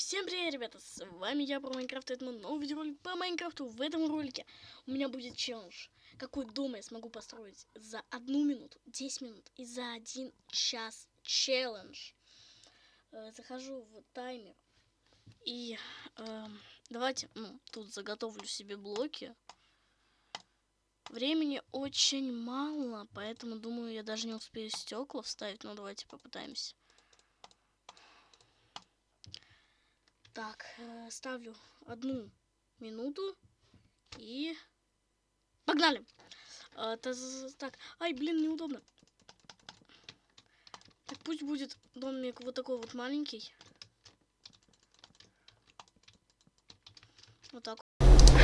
всем привет, ребята, с вами я, про Майнкрафт, это мой новый видеоролик по Майнкрафту. В этом ролике у меня будет челлендж. Какой дом я смогу построить за одну минуту, 10 минут и за один час челлендж. Э, захожу в таймер и э, давайте, ну, тут заготовлю себе блоки. Времени очень мало, поэтому, думаю, я даже не успею стекла вставить, но давайте попытаемся. Так, э, ставлю одну минуту и погнали. Э, так, ай, блин, неудобно. Так, пусть будет домик вот такой вот маленький. Вот так.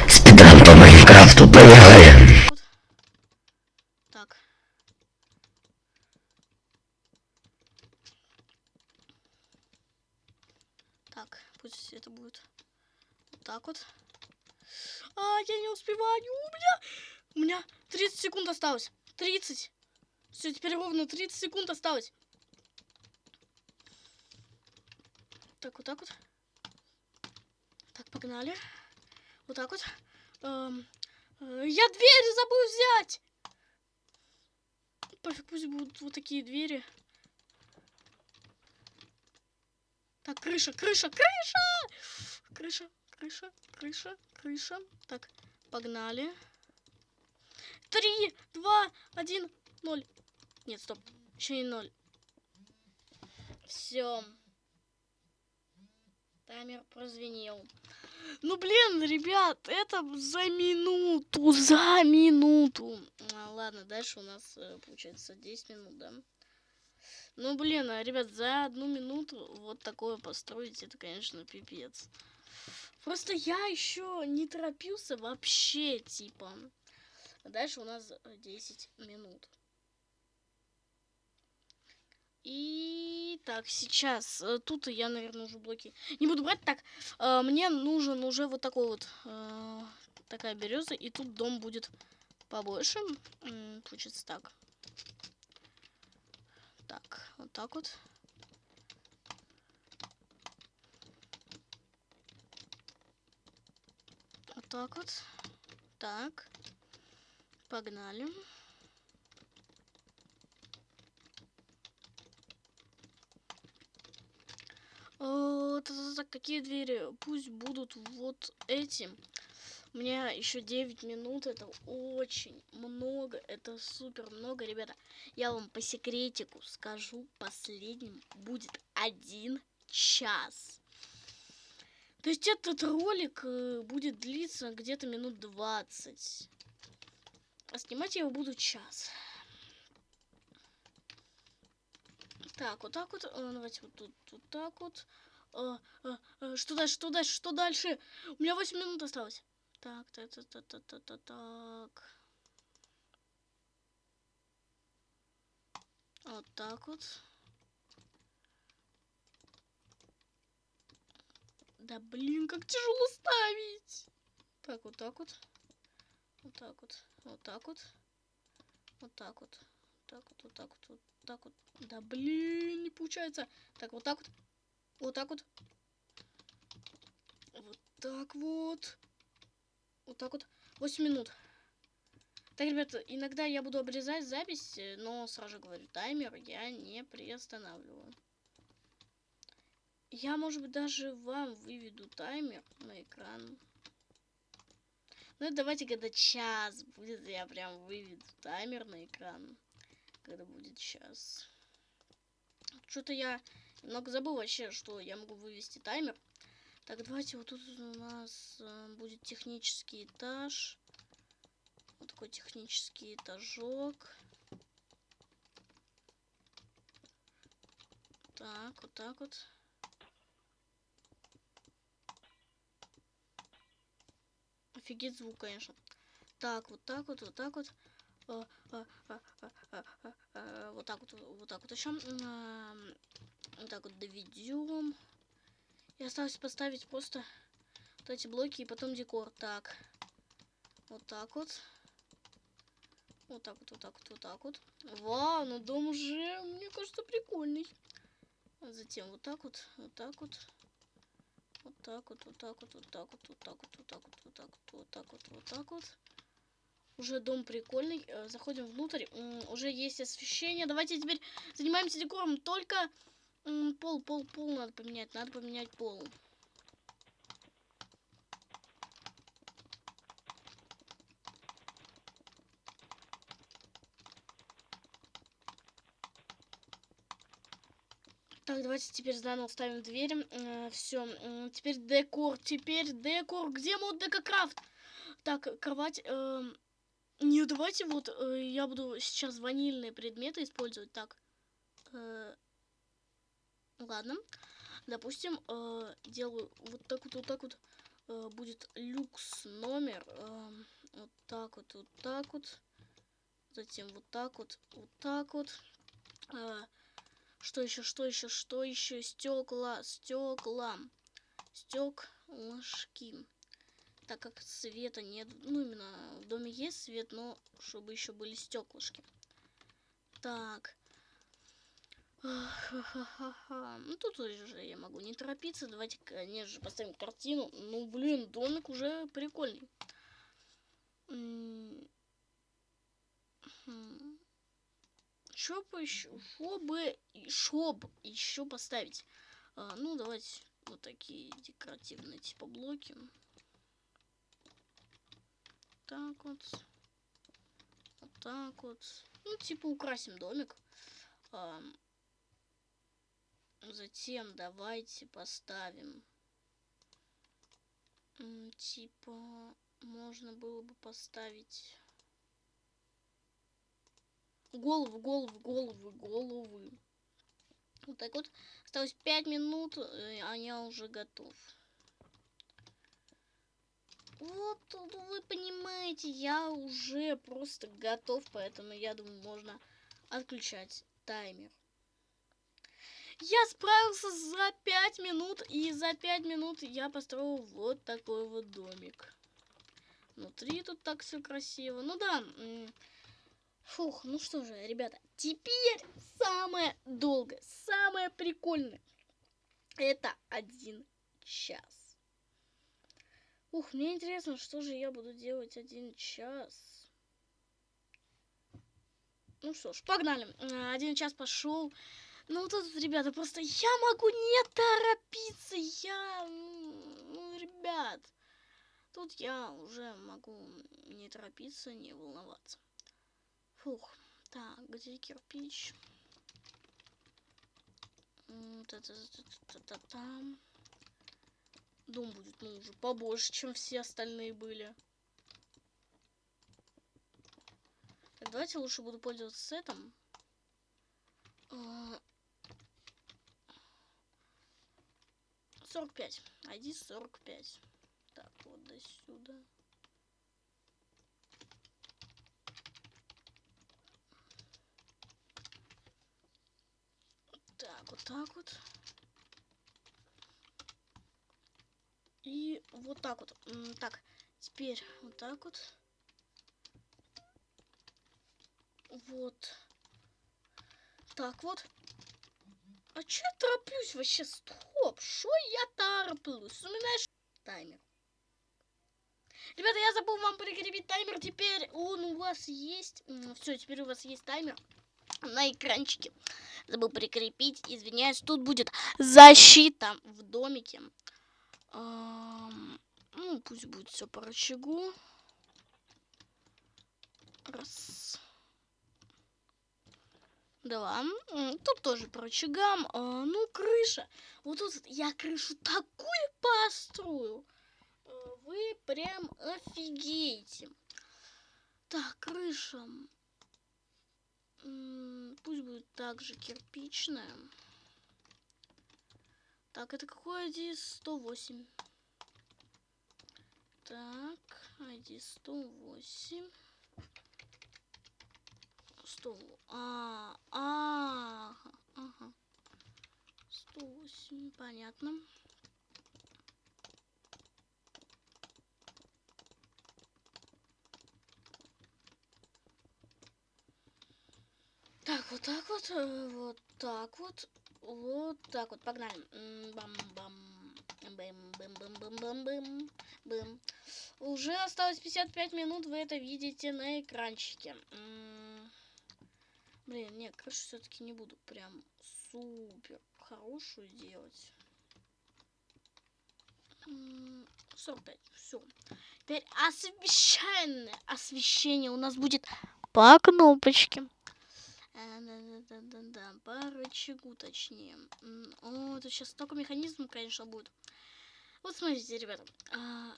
Спидран по Майнкрафту, поехали! Вот. Так. Так, пусть это будет вот так вот. А, я не успеваю. У меня, у меня 30 секунд осталось. 30. Все, теперь ровно 30 секунд осталось. Так, вот так вот. Так, погнали. Вот так вот. Эм, э, я двери забыл взять. Пофиг, пусть будут вот такие двери. Так, крыша, крыша, крыша! Крыша, крыша, крыша, крыша. Так, погнали. Три, два, один, ноль. Нет, стоп. Еще не ноль. Все. Таймер прозвенел. Ну, блин, ребят, это за минуту, за минуту. А, ладно, дальше у нас, э, получается, 10 минут, да? Ну, блин, а, ребят, за одну минуту вот такое построить, это, конечно, пипец. Просто я еще не торопился вообще, типа. Дальше у нас 10 минут. И так, сейчас. Э, тут я, наверное, уже блоки не буду брать. Так, э, мне нужен уже вот такой вот э, такая береза. И тут дом будет побольше. Получится так. Так, вот так вот. Вот так вот. Так. Погнали. О, так, какие двери? Пусть будут вот эти. У меня еще 9 минут, это очень много, это супер много, ребята. Я вам по секретику скажу, последним будет один час. То есть этот ролик э, будет длиться где-то минут 20. А снимать я его буду час. Так, вот так вот. Э, давайте вот тут вот так вот. А, что дальше, что дальше, что дальше? У меня 8 минут осталось. Так, так, так, так, так, так, так, так. Вот так вот. Да блин, как тяжело ставить. Так, вот так вот. Вот так вот. Вот так вот. Вот так вот. Так вот, вот так вот, вот так вот. Да блин, не получается. Так, вот так вот. Вот так вот. Вот так вот. Вот так вот. 8 минут. Так, ребята, иногда я буду обрезать запись, э, но сразу же говорю, таймер я не приостанавливаю. Я, может быть, даже вам выведу таймер на экран. Ну, давайте, когда час будет, я прям выведу таймер на экран. Когда будет час. Что-то я немного забыл вообще, что я могу вывести таймер. Так, давайте вот тут у нас э, будет технический этаж. Вот такой технический этажок. Так, вот так вот. Офигеть звук, конечно. Так, вот так вот, вот так вот. А, а, а, вот так вот, вот так вот еще. Вот так вот доведем. И осталось поставить просто вот эти блоки и потом декор. Так. Вот так вот. Вот так вот, вот так вот, вот так вот. Вау, ну дом уже, мне кажется, прикольный. Затем вот так вот, вот так вот. Так вот, вот так вот, вот так вот, вот так вот, вот так вот, вот так вот, вот так вот, вот так вот. Уже дом прикольный. Э, заходим внутрь. Уже есть освещение. Давайте теперь занимаемся декором. Только пол, пол, пол надо поменять. Надо поменять пол. Так, давайте теперь заново ставим дверь. Э, все, э, теперь декор, теперь декор. Где мод декокрафт? Так, кровать. Э, не, давайте вот э, я буду сейчас ванильные предметы использовать. Так, э, ладно. Допустим, э, делаю вот так вот, вот так вот. Э, будет люкс номер. Э, вот так вот, вот так вот. Затем вот так вот, вот так вот. Э, что еще, что еще, что еще? Стекла, стекла, стеклышки. Так как света нет, ну именно в доме есть свет, но чтобы еще были стеклышки. Так. Ну тут уже я могу не торопиться. Давайте, конечно же, поставим картину. Ну, блин, домик уже прикольный. Хм. Что бы еще, чтобы, чтоб еще поставить? А, ну, давайте вот такие декоративные типа блоки. Так вот. Вот так вот. Ну, типа украсим домик. А, затем давайте поставим. Типа, можно было бы поставить голову, голову, голову, головы. Вот так вот. Осталось 5 минут, э, а я уже готов. Вот, вы понимаете, я уже просто готов, поэтому я думаю, можно отключать таймер. Я справился за 5 минут, и за 5 минут я построил вот такой вот домик. Внутри тут так все красиво. Ну да, Фух, ну что же, ребята, теперь самое долгое, самое прикольное. Это один час. Ух, мне интересно, что же я буду делать один час. Ну что ж, погнали. Один час пошел. Ну тут, ребята, просто я могу не торопиться. Я, ну, ребят, тут я уже могу не торопиться, не волноваться. Фух. Так, где кирпич? Та-та-та-та-та-там. Дом будет, ну, уже побольше, чем все остальные были. Так, давайте лучше буду пользоваться сетом. Сорок пять. ID сорок пять. Так, вот до сюда. Так, вот так вот. И вот так вот. Так, теперь вот так вот. Вот. Так вот. А че я тороплюсь вообще? Стоп! Что я тороплюсь? У меня таймер. Ребята, я забыл вам прикрепить таймер. Теперь он у вас есть. Все, теперь у вас есть таймер на экранчике. Забыл прикрепить, извиняюсь. Тут будет защита в домике. ну, пусть будет все по рычагу. Раз. Два. Тут тоже по рычагам. А, ну, крыша. Вот тут я крышу такую построю. А, вы прям офигеете. Так, крыша. Пусть будет также кирпичная. Так, это какой ID? 108. Так, ID 108. 100. А, а, ага. 108, понятно. Так, вот э, вот так вот, вот так вот, погнали. Бам-бам, Бэм, бэм. Уже осталось 55 минут, вы это видите на экранчике. Блин, нет, крышу все-таки не буду прям супер хорошую делать. М, 45, все. Теперь освещенное освещение у нас будет по кнопочке. А, Да-да-да-да-да, по рычагу точнее. О, это сейчас столько механизмов, конечно, будет. Вот смотрите, ребята. а,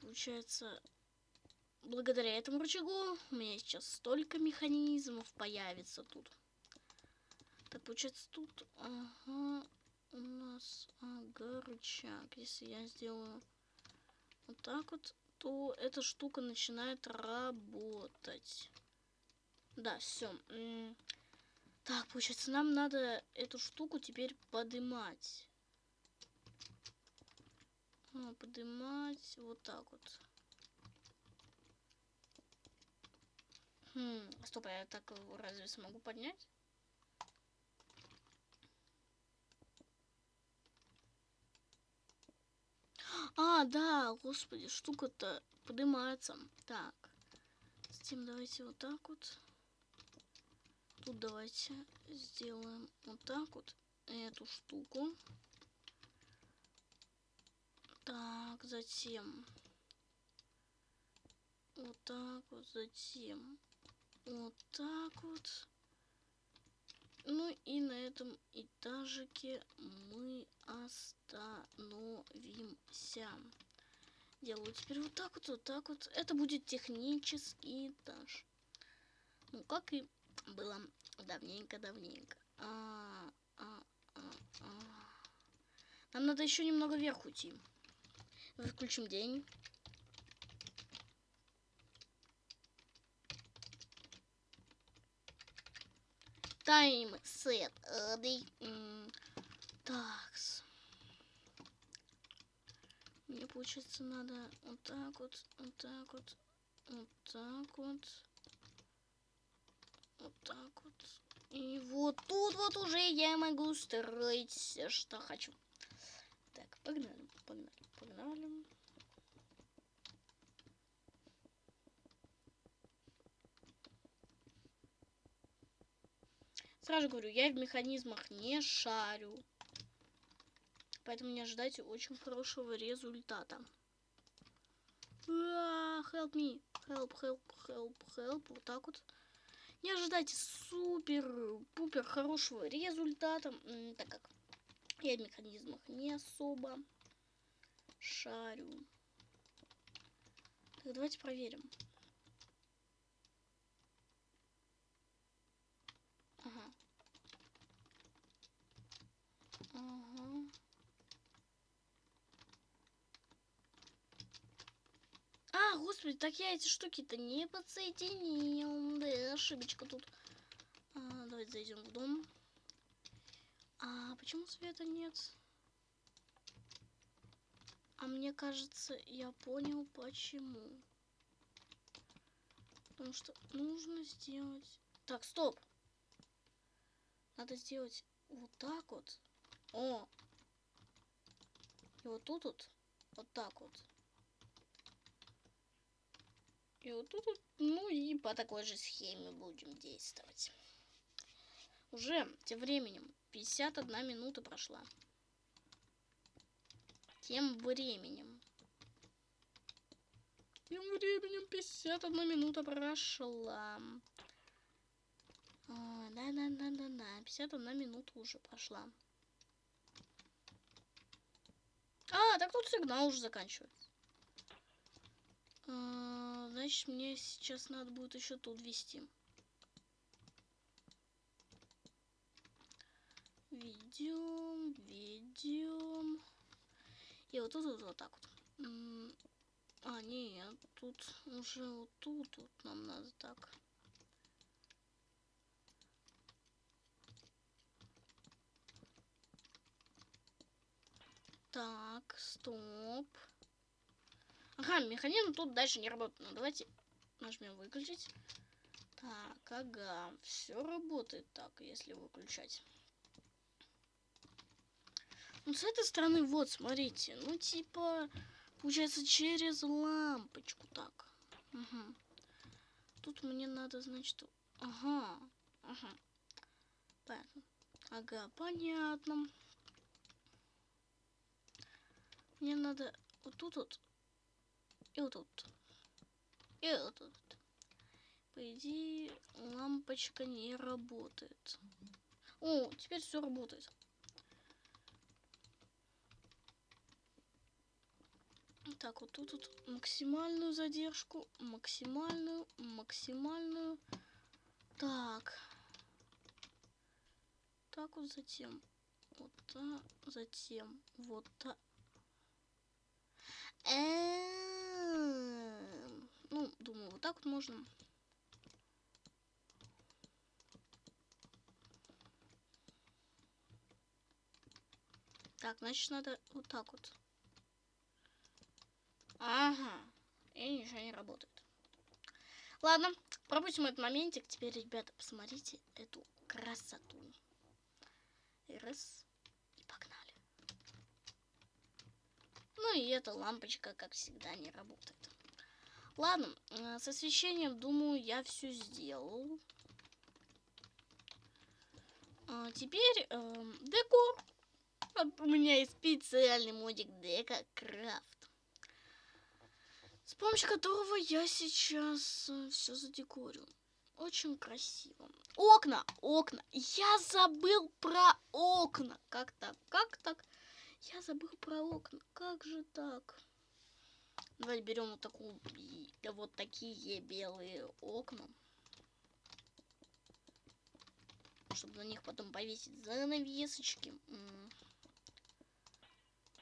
Получается, благодаря этому рычагу у меня сейчас столько механизмов появится тут. Так, получается, тут, ага, у нас, ага, рычаг. Если я сделаю вот так вот, то эта штука начинает работать. Да, все. Так, получается, нам надо эту штуку теперь подымать. А, подымать вот так вот. Хм, стоп, а я так его разве смогу поднять? А, да, господи, штука-то поднимается. Так, затем давайте вот так вот. Тут давайте сделаем вот так вот эту штуку. Так, затем вот так вот, затем вот так вот. Ну и на этом этажике мы остановимся. Делаю теперь вот так вот, вот так вот. Это будет технический этаж. Ну, как и было давненько-давненько. А, а, а, а. Нам надо еще немного вверх уйти. Выключим день. Тайм сет. Так. Мне получается надо вот так вот, вот так вот, вот так вот, вот так вот. И вот тут вот уже я могу строить все, что хочу. Так, погнали, погнали, погнали. Сразу говорю, я в механизмах не шарю. Поэтому не ожидайте очень хорошего результата. А, help me. Help, help, help, help. Вот так вот. Не ожидайте супер-пупер хорошего результата, так как я в механизмах не особо шарю. Так, давайте проверим. Ага. Ага. А, господи, так я эти штуки-то не подсоединил. Да, ошибочка тут. А, давайте зайдем в дом. А почему света нет? А мне кажется, я понял почему. Потому что нужно сделать... Так, стоп. Надо сделать вот так вот. О! И вот тут вот. Вот так вот. И вот тут. Ну и по такой же схеме будем действовать. Уже тем временем 51 минута прошла. Тем временем. Тем временем 51 минута прошла. Да-да-да-да-да. 51 минута уже прошла. А, так тут сигнал уже заканчивается. Значит, мне сейчас надо будет еще тут вести. Ведем, ведем. И вот тут вот, вот так вот. А, нет, тут уже вот тут вот нам надо так. Так, стоп. Ага, механизм тут дальше не работает. Ну, давайте нажмем выключить. Так, ага, все работает так, если выключать. Ну, с этой стороны, вот, смотрите. Ну, типа, получается, через лампочку так. Угу. Тут мне надо, значит... Ага. Ага. Понятно. Ага, понятно. Мне надо вот тут вот. И вот тут. И вот тут. По идее, лампочка не работает. О, теперь все работает. Так, вот тут вот максимальную задержку, максимальную, максимальную. Так. Так вот затем. Вот так, затем. Вот так. Эм, ну, думаю, вот так вот можно. Так, значит, надо вот так вот. Ага. И ничего не работает. Ладно, пропустим этот моментик. Теперь, ребята, посмотрите эту красоту. Раз. И погнали. Ну и эта лампочка, как всегда, не работает. Ладно, э, с освещением, думаю, я все сделал. А теперь э, декор. У меня есть специальный модик Дека Крафт с помощью которого я сейчас э, все задекорю. Очень красиво. Окна, окна. Я забыл про окна. Как так? Как так? Я забыл про окна. Как же так? Давайте берем вот такую, вот такие белые окна. Чтобы на них потом повесить занавесочки.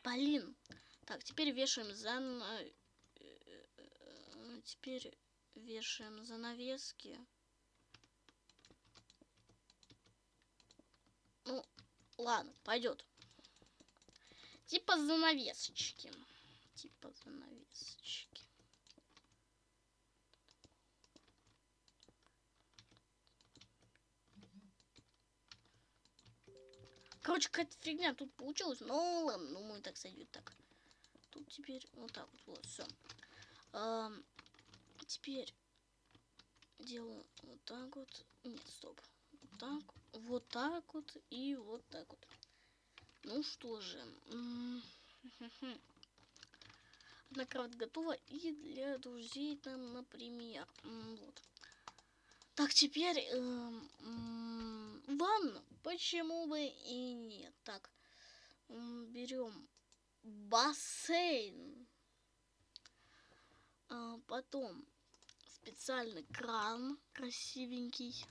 Блин. Так, теперь вешаем занавесочки теперь вешаем занавески. Ну, ладно, пойдет. Типа занавесочки. Типа занавесочки. Короче, какая-то фигня тут получилась. Ну ладно, ну мы так сойдет так. Тут теперь вот так вот, вот, все теперь делаю вот так вот. Нет, стоп. Вот так, вот так вот и вот так вот. Ну что же. Одна кровать готова и для друзей там, например. Вот. Так, теперь э, ванну. Почему бы и нет? Так, берем бассейн. А, потом специальный кран красивенький.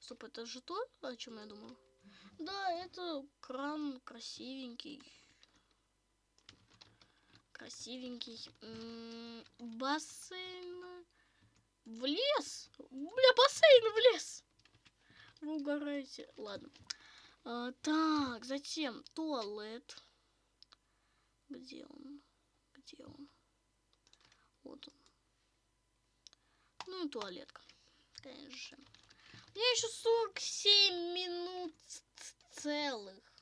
Стоп, это же то, о чем я думал? Да, это кран красивенький. Красивенький. Бассейн в лес. Бля, бассейн в лес. Вы угораете. Ладно. А, так, затем туалет. Где он? Где он? Вот он. Ну и туалетка. Конечно же. Меня еще 47 минут целых.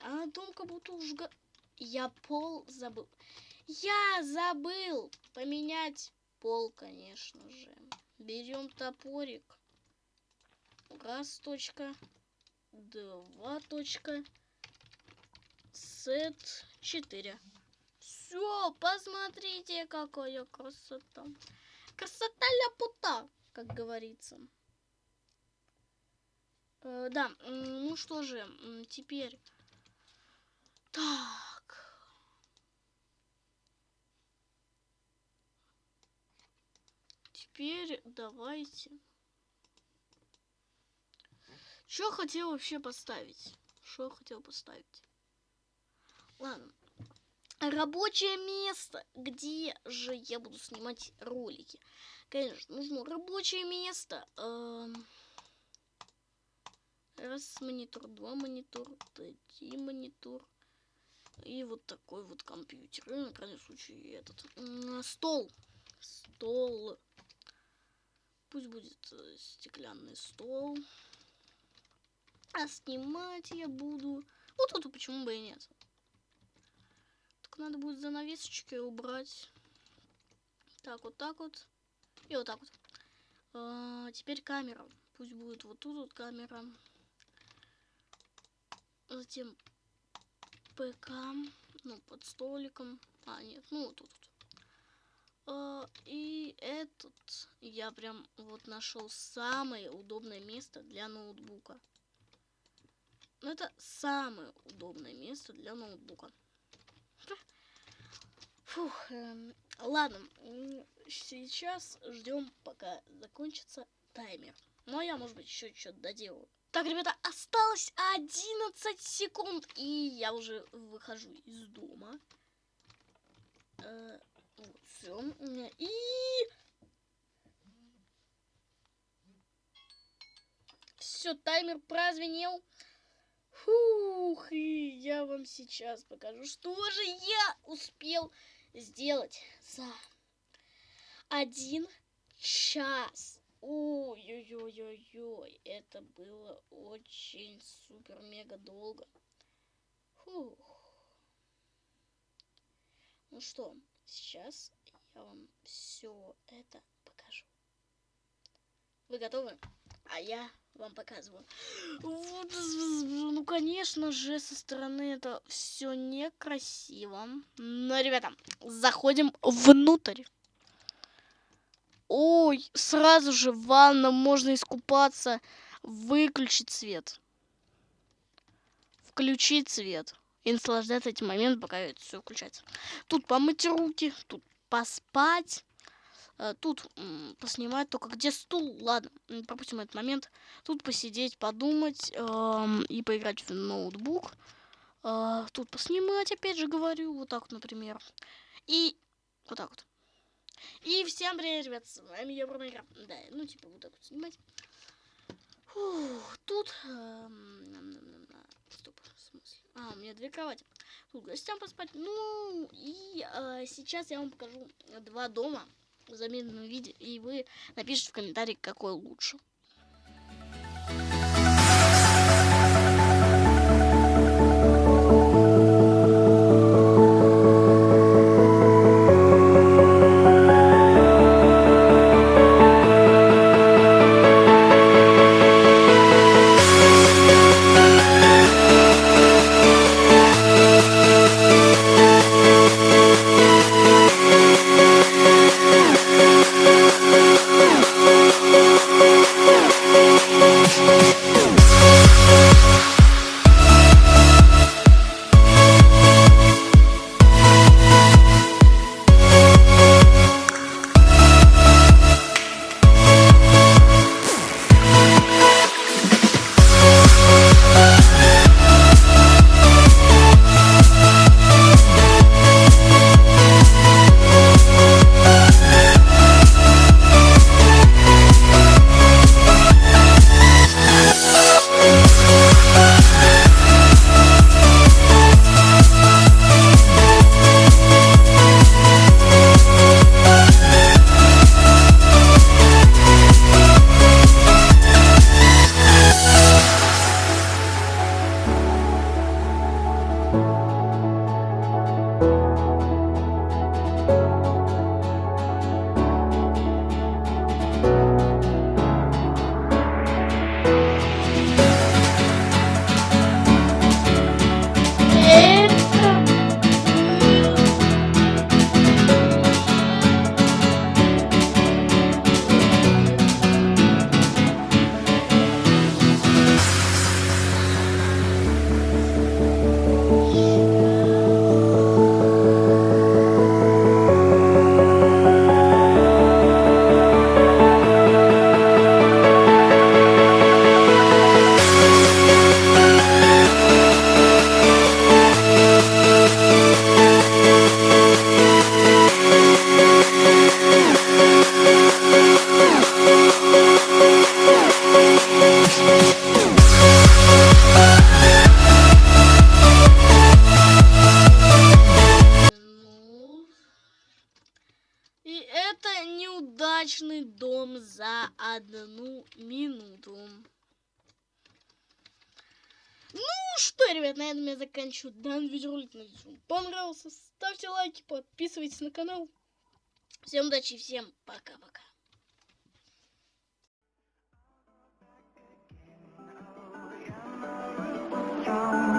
А дом как будто уж... Я пол забыл. Я забыл поменять пол, конечно же. Берем топорик. Раз точка. Два точка. Сет четыре все, посмотрите, какая красота. Красота ляпута, как говорится. Э, да, ну что же, теперь... Так. Теперь давайте... Что хотел вообще поставить? Что хотел поставить? Ладно, рабочее место, где же я буду снимать ролики. Конечно, нужно рабочее место. Эм, раз монитор, два монитор, три монитор. И вот такой вот компьютер. И на крайний случай этот. Стол. Стол. Пусть будет э, стеклянный стол. А снимать я буду... Вот тут почему бы и нет. Надо будет занавесочки убрать. Так, вот так вот. И вот так вот. А, теперь камера. Пусть будет вот тут вот камера. Затем ПК. Ну, под столиком. А, нет, ну вот тут. А, и этот я прям вот нашел самое удобное место для ноутбука. Ну, это самое удобное место для ноутбука. Фух, эм, ладно, сейчас ждем, пока закончится таймер. Ну, а я, может быть, еще что-то доделаю. Так, ребята, осталось 11 секунд, и я уже выхожу из дома. Э, вот, все. И... Все, таймер прозвенел. Фух, и я вам сейчас покажу, что же я успел сделать за один час. Ой-ой-ой-ой-ой, это было очень супер-мега долго. Фух. Ну что, сейчас я вам все это покажу. Вы готовы? А я вам показываю. Ну, конечно же, со стороны это все некрасиво. Но, ребята, заходим внутрь. Ой, сразу же в ванна можно искупаться. Выключить свет. Включить свет. И наслаждаться этим моментом, пока это все включается. Тут помыть руки, тут поспать. Э, тут поснимать только где стул. Ладно, пропустим этот момент. Тут посидеть, подумать э, и поиграть в ноутбук. Э, тут поснимать, опять же говорю, вот так, например. И вот так вот. И всем привет, ребят, с вами я Бромайкрафт. Да, ну типа вот так вот снимать. Фух, тут... Э, стоп, в смысле? А, у меня две кровати. Тут гостям поспать. Ну, и э, сейчас я вам покажу два дома в замедленном виде, и вы напишите в комментариях, какой лучше. Дум. Ну что, ребят, на этом я заканчиваю данный видеоролик. Надеюсь, вам понравился. Ставьте лайки, подписывайтесь на канал. Всем удачи, всем пока-пока. Oh.